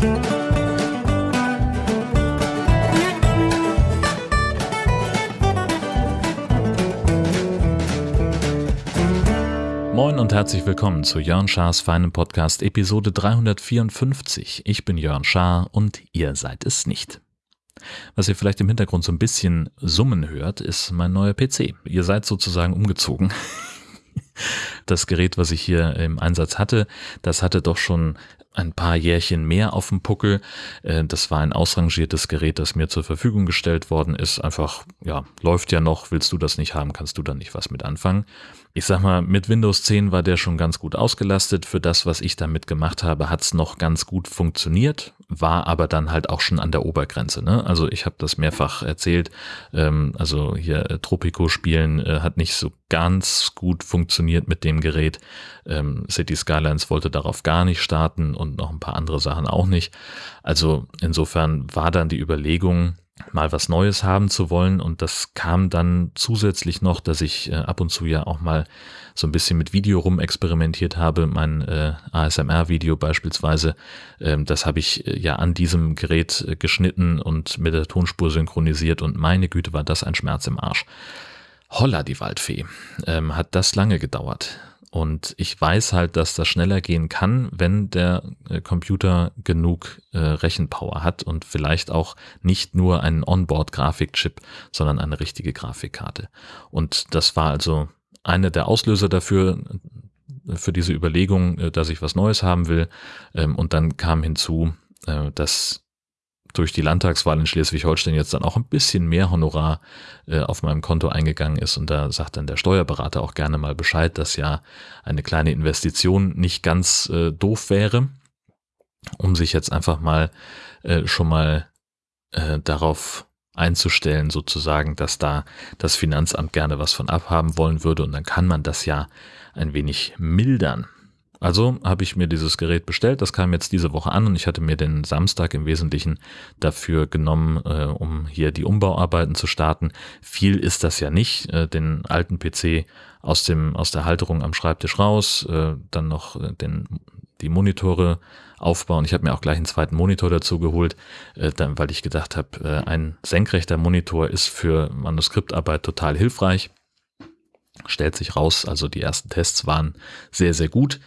Moin und herzlich willkommen zu Jörn Schars feinem Podcast Episode 354. Ich bin Jörn Schaar und ihr seid es nicht. Was ihr vielleicht im Hintergrund so ein bisschen summen hört, ist mein neuer PC. Ihr seid sozusagen umgezogen. Das Gerät, was ich hier im Einsatz hatte, das hatte doch schon ein paar Jährchen mehr auf dem Puckel. Äh, das war ein ausrangiertes Gerät, das mir zur Verfügung gestellt worden ist. Einfach, ja, läuft ja noch, willst du das nicht haben, kannst du da nicht was mit anfangen. Ich sag mal, mit Windows 10 war der schon ganz gut ausgelastet. Für das, was ich damit gemacht habe, hat's noch ganz gut funktioniert, war aber dann halt auch schon an der Obergrenze. Ne? Also ich habe das mehrfach erzählt. Ähm, also hier äh, Tropico spielen äh, hat nicht so ganz gut funktioniert mit dem Gerät. Ähm, City Skylines wollte darauf gar nicht starten und noch ein paar andere Sachen auch nicht. Also insofern war dann die Überlegung, mal was Neues haben zu wollen. Und das kam dann zusätzlich noch, dass ich äh, ab und zu ja auch mal so ein bisschen mit Video rumexperimentiert habe. Mein äh, ASMR-Video beispielsweise, ähm, das habe ich äh, ja an diesem Gerät äh, geschnitten und mit der Tonspur synchronisiert. Und meine Güte, war das ein Schmerz im Arsch. Holla, die Waldfee. Ähm, hat das lange gedauert. Und ich weiß halt, dass das schneller gehen kann, wenn der äh, Computer genug äh, Rechenpower hat und vielleicht auch nicht nur einen Onboard-Grafikchip, sondern eine richtige Grafikkarte. Und das war also eine der Auslöser dafür, äh, für diese Überlegung, äh, dass ich was Neues haben will. Ähm, und dann kam hinzu, dass durch die Landtagswahl in Schleswig-Holstein jetzt dann auch ein bisschen mehr Honorar äh, auf meinem Konto eingegangen ist. Und da sagt dann der Steuerberater auch gerne mal Bescheid, dass ja eine kleine Investition nicht ganz äh, doof wäre, um sich jetzt einfach mal äh, schon mal äh, darauf einzustellen, sozusagen, dass da das Finanzamt gerne was von abhaben wollen würde. Und dann kann man das ja ein wenig mildern. Also habe ich mir dieses Gerät bestellt, das kam jetzt diese Woche an und ich hatte mir den Samstag im Wesentlichen dafür genommen, äh, um hier die Umbauarbeiten zu starten. Viel ist das ja nicht, äh, den alten PC aus dem aus der Halterung am Schreibtisch raus, äh, dann noch äh, den die Monitore aufbauen. Ich habe mir auch gleich einen zweiten Monitor dazu geholt, äh, dann, weil ich gedacht habe, äh, ein senkrechter Monitor ist für Manuskriptarbeit total hilfreich stellt sich raus, also die ersten Tests waren sehr, sehr gut.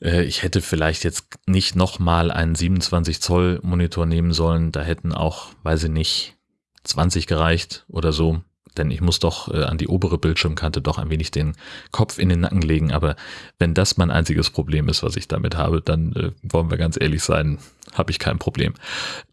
Äh, ich hätte vielleicht jetzt nicht nochmal einen 27 Zoll Monitor nehmen sollen. Da hätten auch, weiß ich nicht, 20 gereicht oder so denn ich muss doch äh, an die obere Bildschirmkante doch ein wenig den Kopf in den Nacken legen. Aber wenn das mein einziges Problem ist, was ich damit habe, dann äh, wollen wir ganz ehrlich sein, habe ich kein Problem.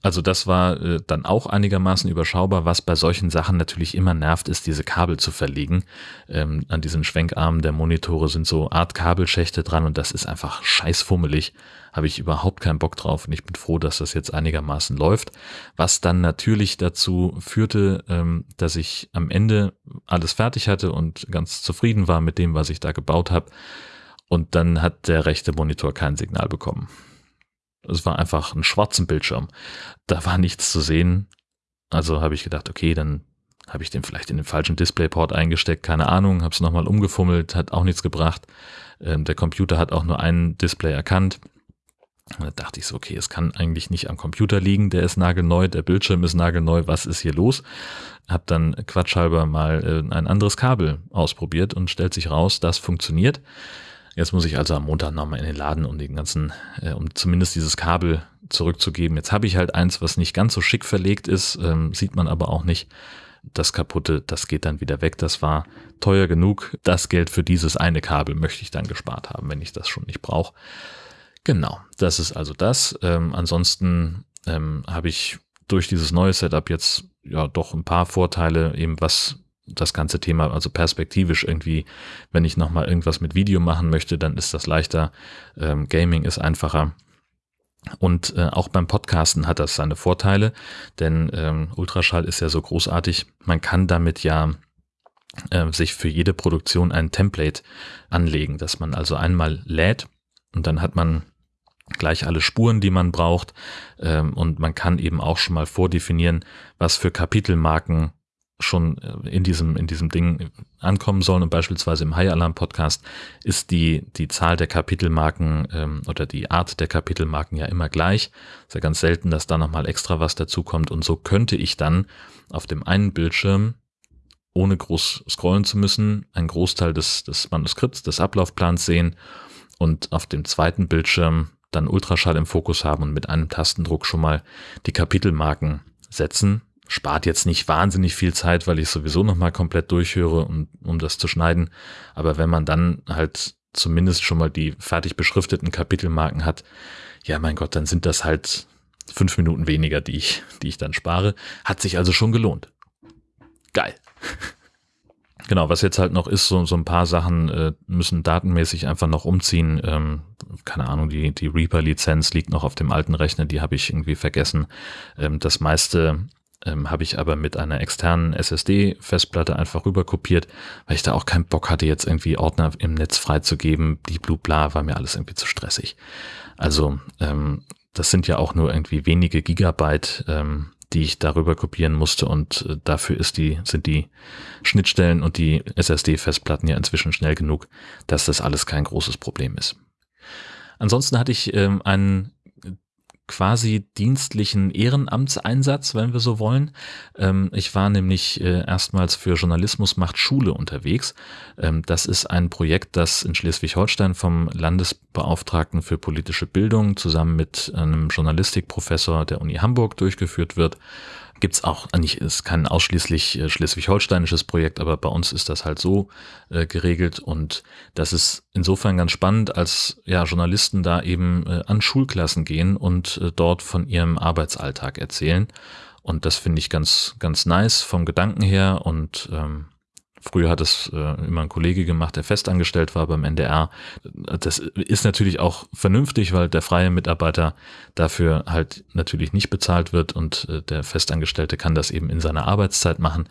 Also das war äh, dann auch einigermaßen überschaubar. Was bei solchen Sachen natürlich immer nervt, ist diese Kabel zu verlegen. Ähm, an diesen Schwenkarmen der Monitore sind so Art Kabelschächte dran und das ist einfach scheißfummelig habe ich überhaupt keinen Bock drauf und ich bin froh, dass das jetzt einigermaßen läuft. Was dann natürlich dazu führte, ähm, dass ich am Ende alles fertig hatte und ganz zufrieden war mit dem, was ich da gebaut habe. Und dann hat der rechte Monitor kein Signal bekommen. Es war einfach ein schwarzen Bildschirm. Da war nichts zu sehen. Also habe ich gedacht, okay, dann habe ich den vielleicht in den falschen Displayport eingesteckt, keine Ahnung, habe es nochmal umgefummelt, hat auch nichts gebracht. Ähm, der Computer hat auch nur ein Display erkannt. Und da dachte ich so, okay, es kann eigentlich nicht am Computer liegen, der ist nagelneu, der Bildschirm ist nagelneu, was ist hier los? Hab dann quatschhalber mal äh, ein anderes Kabel ausprobiert und stellt sich raus, das funktioniert. Jetzt muss ich also am Montag nochmal in den Laden, um den ganzen, äh, um zumindest dieses Kabel zurückzugeben. Jetzt habe ich halt eins, was nicht ganz so schick verlegt ist, ähm, sieht man aber auch nicht. Das kaputte, das geht dann wieder weg. Das war teuer genug. Das Geld für dieses eine Kabel möchte ich dann gespart haben, wenn ich das schon nicht brauche. Genau, das ist also das. Ähm, ansonsten ähm, habe ich durch dieses neue Setup jetzt ja doch ein paar Vorteile, eben was das ganze Thema, also perspektivisch irgendwie, wenn ich nochmal irgendwas mit Video machen möchte, dann ist das leichter. Ähm, Gaming ist einfacher. Und äh, auch beim Podcasten hat das seine Vorteile, denn ähm, Ultraschall ist ja so großartig. Man kann damit ja äh, sich für jede Produktion ein Template anlegen, dass man also einmal lädt und dann hat man gleich alle Spuren, die man braucht. Ähm, und man kann eben auch schon mal vordefinieren, was für Kapitelmarken schon äh, in diesem, in diesem Ding ankommen sollen und beispielsweise im High Alarm Podcast ist die, die Zahl der Kapitelmarken ähm, oder die Art der Kapitelmarken ja immer gleich. Ist ja ganz selten, dass da nochmal extra was dazukommt und so könnte ich dann auf dem einen Bildschirm ohne groß scrollen zu müssen, einen Großteil des, des Manuskripts, des Ablaufplans sehen und auf dem zweiten Bildschirm dann Ultraschall im Fokus haben und mit einem Tastendruck schon mal die Kapitelmarken setzen. Spart jetzt nicht wahnsinnig viel Zeit, weil ich sowieso nochmal komplett durchhöre, um, um das zu schneiden. Aber wenn man dann halt zumindest schon mal die fertig beschrifteten Kapitelmarken hat, ja mein Gott, dann sind das halt fünf Minuten weniger, die ich, die ich dann spare. Hat sich also schon gelohnt. Geil. Genau, was jetzt halt noch ist, so, so ein paar Sachen äh, müssen datenmäßig einfach noch umziehen. Ähm, keine Ahnung, die, die Reaper-Lizenz liegt noch auf dem alten Rechner, die habe ich irgendwie vergessen. Ähm, das meiste ähm, habe ich aber mit einer externen SSD-Festplatte einfach rüber kopiert, weil ich da auch keinen Bock hatte, jetzt irgendwie Ordner im Netz freizugeben. Die Blue Bla war mir alles irgendwie zu stressig. Also ähm, das sind ja auch nur irgendwie wenige Gigabyte. Ähm, die ich darüber kopieren musste und äh, dafür ist die, sind die Schnittstellen und die SSD-Festplatten ja inzwischen schnell genug, dass das alles kein großes Problem ist. Ansonsten hatte ich ähm, einen quasi dienstlichen Ehrenamtseinsatz, wenn wir so wollen. Ähm, ich war nämlich äh, erstmals für Journalismus macht Schule unterwegs. Ähm, das ist ein Projekt, das in Schleswig-Holstein vom Landesbeauftragten für politische Bildung zusammen mit einem Journalistikprofessor der Uni Hamburg durchgeführt wird gibt es auch, nicht, ist kein ausschließlich äh, schleswig-holsteinisches Projekt, aber bei uns ist das halt so äh, geregelt und das ist insofern ganz spannend, als ja Journalisten da eben äh, an Schulklassen gehen und äh, dort von ihrem Arbeitsalltag erzählen. Und das finde ich ganz, ganz nice vom Gedanken her und ähm, Früher hat es äh, immer ein Kollege gemacht, der festangestellt war beim NDR. Das ist natürlich auch vernünftig, weil der freie Mitarbeiter dafür halt natürlich nicht bezahlt wird und äh, der Festangestellte kann das eben in seiner Arbeitszeit machen.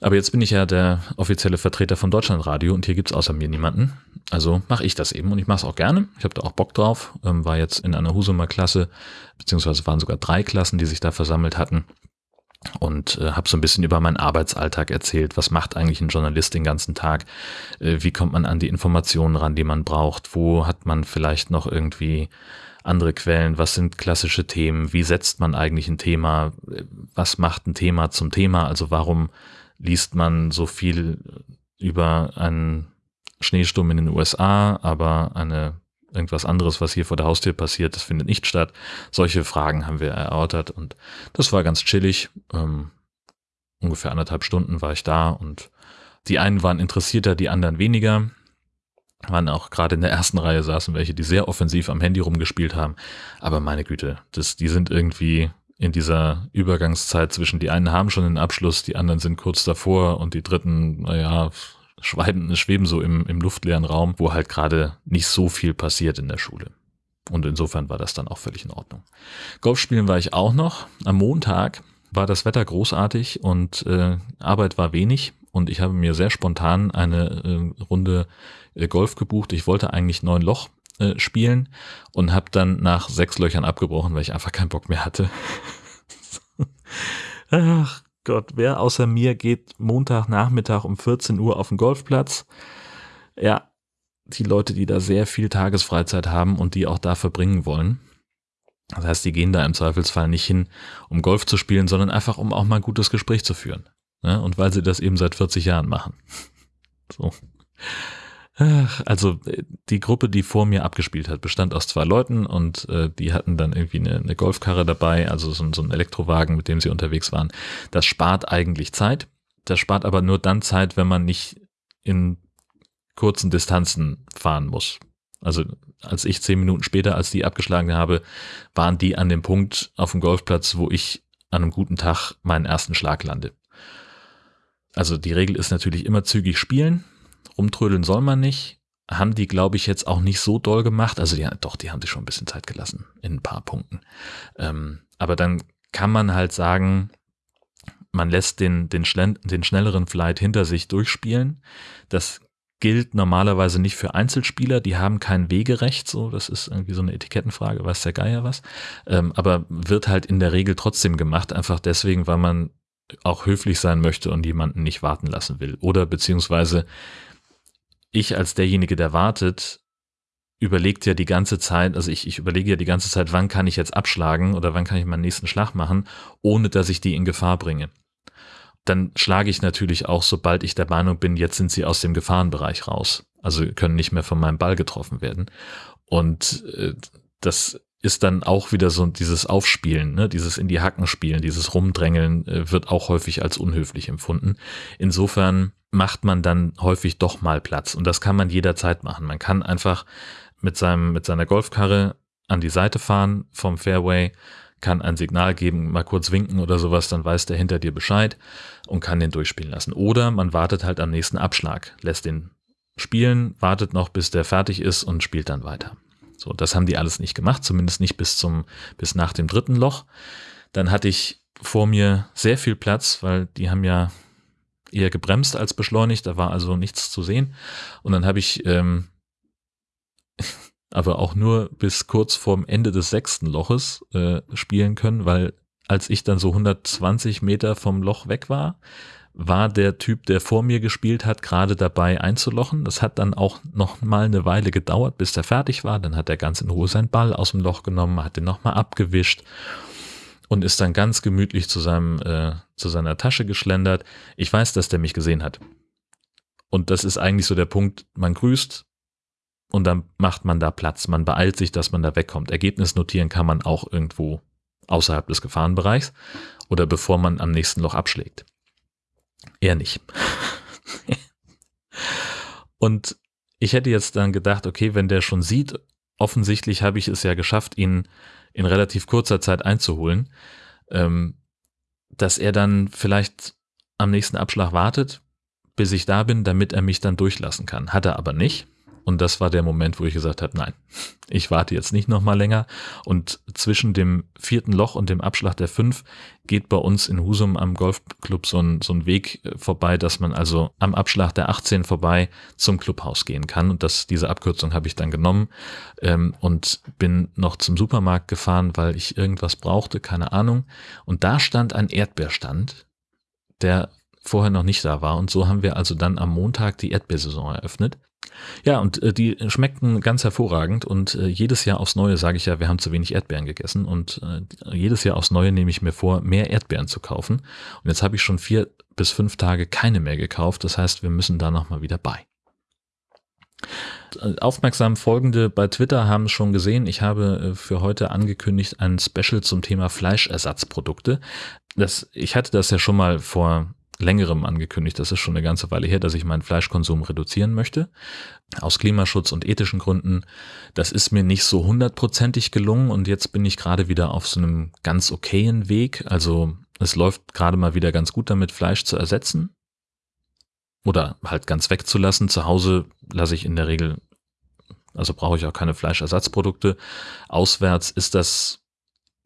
Aber jetzt bin ich ja der offizielle Vertreter von Deutschlandradio und hier gibt's außer mir niemanden. Also mache ich das eben und ich mache es auch gerne. Ich habe da auch Bock drauf. Ähm, war jetzt in einer Husumer Klasse, beziehungsweise waren sogar drei Klassen, die sich da versammelt hatten und äh, habe so ein bisschen über meinen Arbeitsalltag erzählt. Was macht eigentlich ein Journalist den ganzen Tag? Äh, wie kommt man an die Informationen ran, die man braucht? Wo hat man vielleicht noch irgendwie andere Quellen? Was sind klassische Themen? Wie setzt man eigentlich ein Thema? Was macht ein Thema zum Thema? Also warum liest man so viel über einen Schneesturm in den USA, aber eine irgendwas anderes, was hier vor der Haustür passiert, das findet nicht statt. Solche Fragen haben wir erörtert und das war ganz chillig. Ähm, ungefähr anderthalb Stunden war ich da und die einen waren interessierter, die anderen weniger. Waren auch gerade in der ersten Reihe saßen welche, die sehr offensiv am Handy rumgespielt haben. Aber meine Güte, das, die sind irgendwie in dieser Übergangszeit zwischen die einen haben schon den Abschluss, die anderen sind kurz davor und die dritten, naja, schweben, schweben so im, im luftleeren Raum, wo halt gerade nicht so viel passiert in der Schule. Und insofern war das dann auch völlig in Ordnung. Golfspielen war ich auch noch. Am Montag war das Wetter großartig und äh, Arbeit war wenig. Und ich habe mir sehr spontan eine äh, Runde äh, Golf gebucht. Ich wollte eigentlich neun Loch äh, spielen und habe dann nach sechs Löchern abgebrochen, weil ich einfach keinen Bock mehr hatte. Ach Gott, wer außer mir geht Montagnachmittag um 14 Uhr auf den Golfplatz? Ja, die Leute, die da sehr viel Tagesfreizeit haben und die auch da verbringen wollen. Das heißt, die gehen da im Zweifelsfall nicht hin, um Golf zu spielen, sondern einfach, um auch mal ein gutes Gespräch zu führen. Ne? Und weil sie das eben seit 40 Jahren machen. So. Also die Gruppe, die vor mir abgespielt hat, bestand aus zwei Leuten und äh, die hatten dann irgendwie eine, eine Golfkarre dabei, also so, so ein Elektrowagen, mit dem sie unterwegs waren. Das spart eigentlich Zeit. Das spart aber nur dann Zeit, wenn man nicht in kurzen Distanzen fahren muss. Also als ich zehn Minuten später, als die abgeschlagen habe, waren die an dem Punkt auf dem Golfplatz, wo ich an einem guten Tag meinen ersten Schlag lande. Also die Regel ist natürlich immer zügig spielen rumtrödeln soll man nicht. Haben die, glaube ich, jetzt auch nicht so doll gemacht. Also ja, doch, die haben sich schon ein bisschen Zeit gelassen in ein paar Punkten. Ähm, aber dann kann man halt sagen, man lässt den, den, den schnelleren Flight hinter sich durchspielen. Das gilt normalerweise nicht für Einzelspieler, die haben kein Wegerecht, so, das ist irgendwie so eine Etikettenfrage, weiß der Geier was, ähm, aber wird halt in der Regel trotzdem gemacht, einfach deswegen, weil man auch höflich sein möchte und jemanden nicht warten lassen will. Oder beziehungsweise ich als derjenige, der wartet, überlegt ja die ganze Zeit, also ich, ich überlege ja die ganze Zeit, wann kann ich jetzt abschlagen oder wann kann ich meinen nächsten Schlag machen, ohne dass ich die in Gefahr bringe. Dann schlage ich natürlich auch, sobald ich der Meinung bin, jetzt sind sie aus dem Gefahrenbereich raus. Also können nicht mehr von meinem Ball getroffen werden. Und äh, das ist dann auch wieder so dieses Aufspielen, ne? dieses in die Hacken spielen, dieses Rumdrängeln äh, wird auch häufig als unhöflich empfunden. Insofern macht man dann häufig doch mal Platz und das kann man jederzeit machen. Man kann einfach mit seinem mit seiner Golfkarre an die Seite fahren vom Fairway, kann ein Signal geben, mal kurz winken oder sowas, dann weiß der hinter dir Bescheid und kann den durchspielen lassen. Oder man wartet halt am nächsten Abschlag, lässt den spielen, wartet noch, bis der fertig ist und spielt dann weiter. So, das haben die alles nicht gemacht, zumindest nicht bis zum, bis nach dem dritten Loch. Dann hatte ich vor mir sehr viel Platz, weil die haben ja eher gebremst als beschleunigt, da war also nichts zu sehen. Und dann habe ich ähm, aber auch nur bis kurz vorm Ende des sechsten Loches äh, spielen können, weil als ich dann so 120 Meter vom Loch weg war, war der Typ, der vor mir gespielt hat, gerade dabei einzulochen. Das hat dann auch noch mal eine Weile gedauert, bis der fertig war. Dann hat er ganz in Ruhe seinen Ball aus dem Loch genommen, hat den nochmal abgewischt und ist dann ganz gemütlich zu seinem äh, zu seiner Tasche geschlendert. Ich weiß, dass der mich gesehen hat. Und das ist eigentlich so der Punkt, man grüßt und dann macht man da Platz. Man beeilt sich, dass man da wegkommt. Ergebnis notieren kann man auch irgendwo außerhalb des Gefahrenbereichs oder bevor man am nächsten Loch abschlägt. Eher nicht. und ich hätte jetzt dann gedacht, okay, wenn der schon sieht, offensichtlich habe ich es ja geschafft, ihn in relativ kurzer Zeit einzuholen, ähm, dass er dann vielleicht am nächsten Abschlag wartet, bis ich da bin, damit er mich dann durchlassen kann. Hat er aber nicht. Und das war der Moment, wo ich gesagt habe, nein, ich warte jetzt nicht noch mal länger. Und zwischen dem vierten Loch und dem Abschlag der fünf geht bei uns in Husum am Golfclub so ein, so ein Weg äh, vorbei, dass man also am Abschlag der 18 vorbei zum Clubhaus gehen kann. Und das, diese Abkürzung habe ich dann genommen ähm, und bin noch zum Supermarkt gefahren, weil ich irgendwas brauchte, keine Ahnung. Und da stand ein Erdbeerstand, der vorher noch nicht da war. Und so haben wir also dann am Montag die Erdbeersaison eröffnet. Ja, und äh, die schmeckten ganz hervorragend und äh, jedes Jahr aufs Neue sage ich ja, wir haben zu wenig Erdbeeren gegessen und äh, jedes Jahr aufs Neue nehme ich mir vor, mehr Erdbeeren zu kaufen. Und jetzt habe ich schon vier bis fünf Tage keine mehr gekauft. Das heißt, wir müssen da nochmal wieder bei. Aufmerksam Folgende bei Twitter haben schon gesehen, ich habe äh, für heute angekündigt ein Special zum Thema Fleischersatzprodukte. Das, ich hatte das ja schon mal vor längerem angekündigt, das ist schon eine ganze Weile her, dass ich meinen Fleischkonsum reduzieren möchte. Aus Klimaschutz und ethischen Gründen. Das ist mir nicht so hundertprozentig gelungen und jetzt bin ich gerade wieder auf so einem ganz okayen Weg. Also es läuft gerade mal wieder ganz gut damit, Fleisch zu ersetzen. Oder halt ganz wegzulassen. Zu Hause lasse ich in der Regel, also brauche ich auch keine Fleischersatzprodukte. Auswärts ist das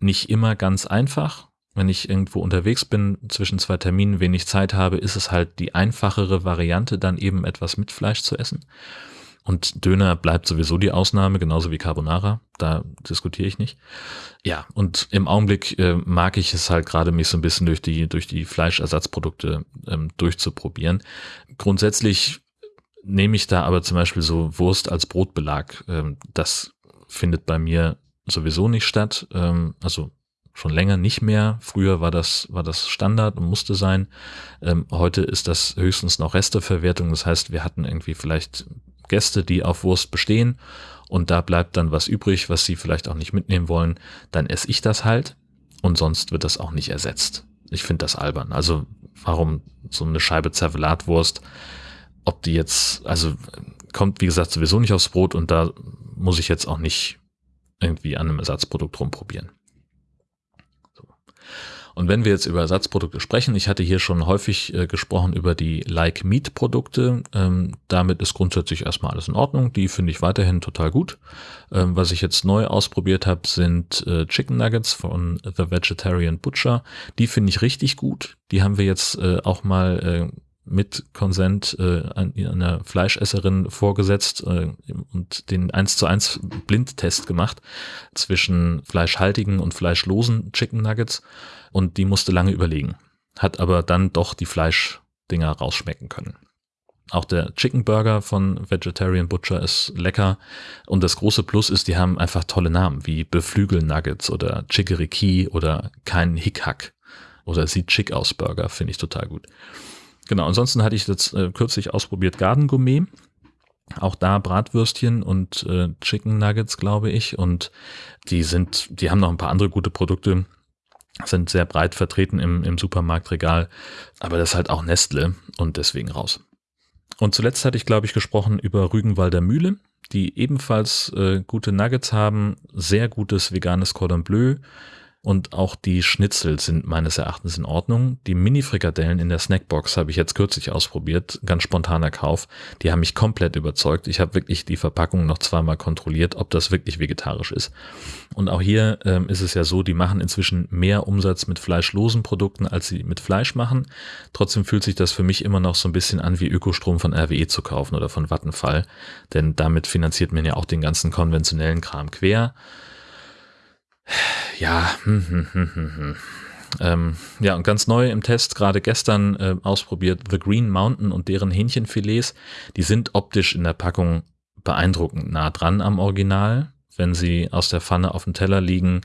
nicht immer ganz einfach wenn ich irgendwo unterwegs bin, zwischen zwei Terminen wenig Zeit habe, ist es halt die einfachere Variante, dann eben etwas mit Fleisch zu essen. Und Döner bleibt sowieso die Ausnahme, genauso wie Carbonara. Da diskutiere ich nicht. Ja, und im Augenblick äh, mag ich es halt gerade mich so ein bisschen durch die, durch die Fleischersatzprodukte ähm, durchzuprobieren. Grundsätzlich nehme ich da aber zum Beispiel so Wurst als Brotbelag. Ähm, das findet bei mir sowieso nicht statt. Ähm, also schon länger nicht mehr. Früher war das, war das Standard und musste sein. Ähm, heute ist das höchstens noch Resteverwertung. Das heißt, wir hatten irgendwie vielleicht Gäste, die auf Wurst bestehen und da bleibt dann was übrig, was sie vielleicht auch nicht mitnehmen wollen. Dann esse ich das halt und sonst wird das auch nicht ersetzt. Ich finde das albern. Also warum so eine Scheibe Zervelatwurst, ob die jetzt, also kommt wie gesagt sowieso nicht aufs Brot und da muss ich jetzt auch nicht irgendwie an einem Ersatzprodukt rumprobieren. Und wenn wir jetzt über Ersatzprodukte sprechen, ich hatte hier schon häufig äh, gesprochen über die Like Meat Produkte. Ähm, damit ist grundsätzlich erstmal alles in Ordnung. Die finde ich weiterhin total gut. Ähm, was ich jetzt neu ausprobiert habe, sind äh, Chicken Nuggets von The Vegetarian Butcher. Die finde ich richtig gut. Die haben wir jetzt äh, auch mal äh, mit Konsent äh, einer Fleischesserin vorgesetzt äh, und den 1 zu 1 Blindtest gemacht zwischen fleischhaltigen und fleischlosen Chicken Nuggets und die musste lange überlegen. hat aber dann doch die Fleischdinger rausschmecken können. Auch der Chicken Burger von Vegetarian Butcher ist lecker. Und das große Plus ist, die haben einfach tolle Namen wie Beflügel Nuggets oder Chickadee oder kein Hickhack oder sieht chick aus Burger, finde ich total gut. Genau, ansonsten hatte ich jetzt äh, kürzlich ausprobiert Garden Gourmet. Auch da Bratwürstchen und äh, Chicken Nuggets, glaube ich. Und die sind, die haben noch ein paar andere gute Produkte sind sehr breit vertreten im, im Supermarktregal, aber das ist halt auch Nestle und deswegen raus. Und zuletzt hatte ich, glaube ich, gesprochen über Rügenwalder Mühle, die ebenfalls äh, gute Nuggets haben, sehr gutes veganes Cordon Bleu, und auch die Schnitzel sind meines Erachtens in Ordnung. Die Mini-Frikadellen in der Snackbox habe ich jetzt kürzlich ausprobiert, ganz spontaner Kauf. Die haben mich komplett überzeugt. Ich habe wirklich die Verpackung noch zweimal kontrolliert, ob das wirklich vegetarisch ist. Und auch hier ähm, ist es ja so, die machen inzwischen mehr Umsatz mit fleischlosen Produkten, als sie mit Fleisch machen. Trotzdem fühlt sich das für mich immer noch so ein bisschen an, wie Ökostrom von RWE zu kaufen oder von Vattenfall. Denn damit finanziert man ja auch den ganzen konventionellen Kram quer ja, hm, hm, hm, hm, hm. Ähm, ja, und ganz neu im Test, gerade gestern äh, ausprobiert, The Green Mountain und deren Hähnchenfilets. Die sind optisch in der Packung beeindruckend nah dran am Original, wenn sie aus der Pfanne auf dem Teller liegen,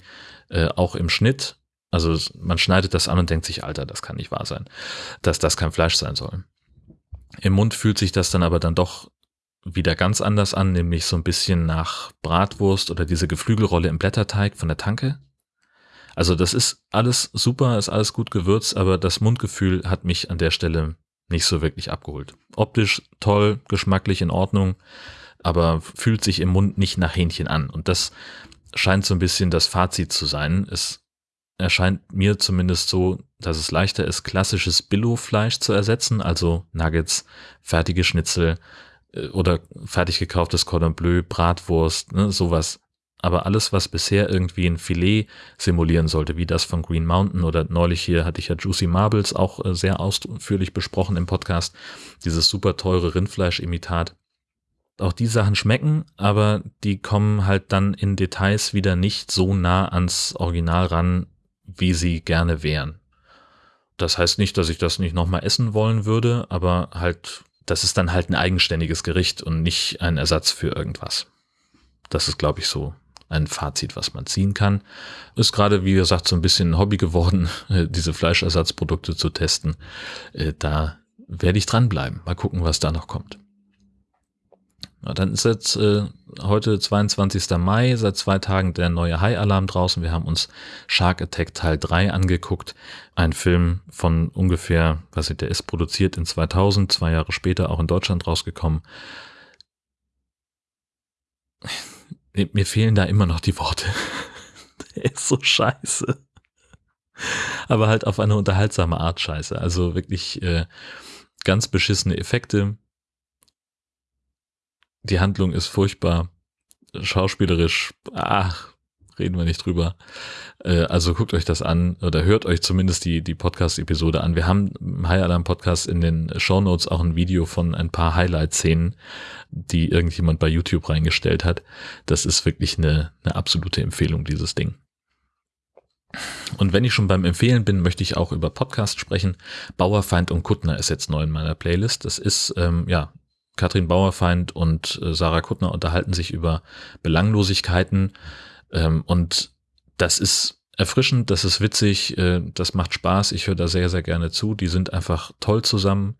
äh, auch im Schnitt. Also man schneidet das an und denkt sich, Alter, das kann nicht wahr sein, dass das kein Fleisch sein soll. Im Mund fühlt sich das dann aber dann doch wieder ganz anders an, nämlich so ein bisschen nach Bratwurst oder diese Geflügelrolle im Blätterteig von der Tanke. Also das ist alles super, ist alles gut gewürzt, aber das Mundgefühl hat mich an der Stelle nicht so wirklich abgeholt. Optisch toll, geschmacklich in Ordnung, aber fühlt sich im Mund nicht nach Hähnchen an. Und das scheint so ein bisschen das Fazit zu sein. Es erscheint mir zumindest so, dass es leichter ist, klassisches Billo-Fleisch zu ersetzen, also Nuggets, fertige Schnitzel oder fertig gekauftes Cordon Bleu, Bratwurst, ne, sowas aber alles, was bisher irgendwie ein Filet simulieren sollte, wie das von Green Mountain oder neulich hier hatte ich ja Juicy Marbles auch äh, sehr ausführlich besprochen im Podcast, dieses super teure Rindfleischimitat. Auch die Sachen schmecken, aber die kommen halt dann in Details wieder nicht so nah ans Original ran, wie sie gerne wären. Das heißt nicht, dass ich das nicht nochmal essen wollen würde, aber halt, das ist dann halt ein eigenständiges Gericht und nicht ein Ersatz für irgendwas. Das ist, glaube ich, so ein Fazit, was man ziehen kann. Ist gerade, wie gesagt, so ein bisschen ein Hobby geworden, diese Fleischersatzprodukte zu testen. Äh, da werde ich dranbleiben. Mal gucken, was da noch kommt. Dann ist jetzt äh, heute 22. Mai, seit zwei Tagen der neue High-Alarm draußen. Wir haben uns Shark Attack Teil 3 angeguckt. Ein Film von ungefähr, was ich, der ist produziert in 2000, zwei Jahre später auch in Deutschland rausgekommen mir fehlen da immer noch die Worte. Der ist so scheiße. Aber halt auf eine unterhaltsame Art scheiße. Also wirklich äh, ganz beschissene Effekte. Die Handlung ist furchtbar. Schauspielerisch, ach, reden wir nicht drüber. Äh, also guckt euch das an oder hört euch zumindest die, die Podcast-Episode an. Wir haben im High Alarm Podcast in den Show Notes auch ein Video von ein paar Highlight-Szenen, die irgendjemand bei YouTube reingestellt hat. Das ist wirklich eine, eine absolute Empfehlung, dieses Ding. Und wenn ich schon beim Empfehlen bin, möchte ich auch über Podcast sprechen. Bauerfeind und Kuttner ist jetzt neu in meiner Playlist. Das ist, ähm, ja, Katrin Bauerfeind und äh, Sarah Kuttner unterhalten sich über Belanglosigkeiten. Ähm, und das ist erfrischend, das ist witzig, äh, das macht Spaß, ich höre da sehr, sehr gerne zu. Die sind einfach toll zusammen.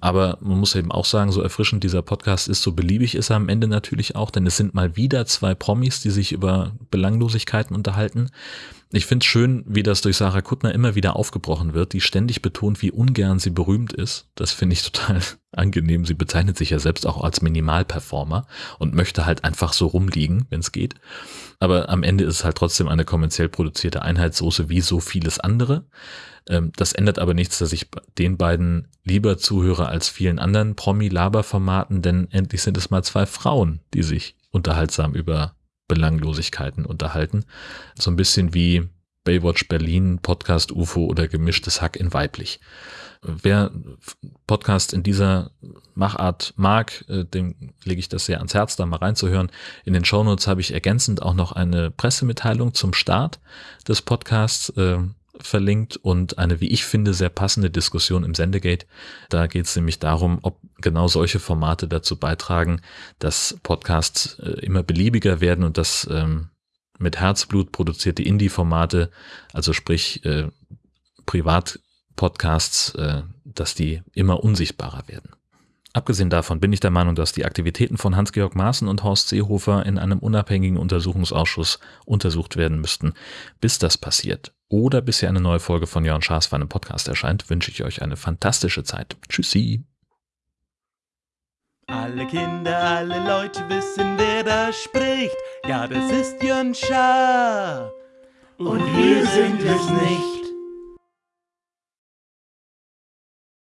Aber man muss eben auch sagen, so erfrischend dieser Podcast ist, so beliebig ist er am Ende natürlich auch, denn es sind mal wieder zwei Promis, die sich über Belanglosigkeiten unterhalten. Ich finde es schön, wie das durch Sarah Kuttner immer wieder aufgebrochen wird, die ständig betont, wie ungern sie berühmt ist. Das finde ich total angenehm. Sie bezeichnet sich ja selbst auch als Minimalperformer und möchte halt einfach so rumliegen, wenn es geht. Aber am Ende ist es halt trotzdem eine kommerziell produzierte Einheitssoße wie so vieles andere. Ähm, das ändert aber nichts, dass ich den beiden lieber zuhöre als vielen anderen Promi-Laber-Formaten, denn endlich sind es mal zwei Frauen, die sich unterhaltsam über Belanglosigkeiten unterhalten. So ein bisschen wie Baywatch Berlin, Podcast UFO oder gemischtes Hack in weiblich. Wer Podcast in dieser Machart mag, äh, dem lege ich das sehr ans Herz, da mal reinzuhören. In den Shownotes habe ich ergänzend auch noch eine Pressemitteilung zum Start des Podcasts. Verlinkt und eine, wie ich finde, sehr passende Diskussion im Sendegate. Da geht es nämlich darum, ob genau solche Formate dazu beitragen, dass Podcasts äh, immer beliebiger werden und dass ähm, mit Herzblut produzierte Indie-Formate, also sprich äh, Privat-Podcasts, äh, dass die immer unsichtbarer werden. Abgesehen davon bin ich der Meinung, dass die Aktivitäten von Hans-Georg Maaßen und Horst Seehofer in einem unabhängigen Untersuchungsausschuss untersucht werden müssten. Bis das passiert oder bis hier eine neue Folge von Jörn Schaas für einen Podcast erscheint, wünsche ich euch eine fantastische Zeit. Tschüssi! Alle Kinder, alle Leute wissen, wer da spricht. Ja, das ist Jörn Schaar. Und wir sind es nicht.